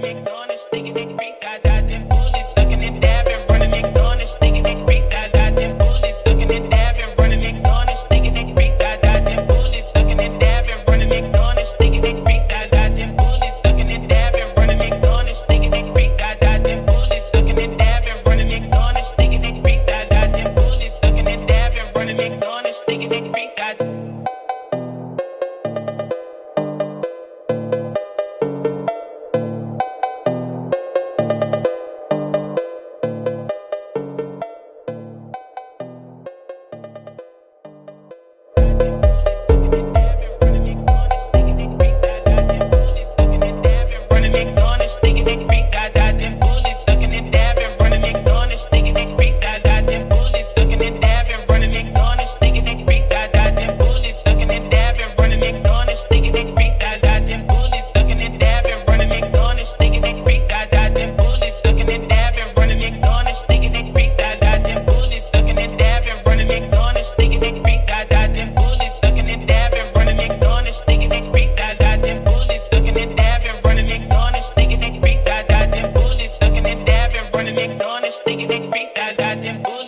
dab and nigga, nigga, beat that dodging bullet.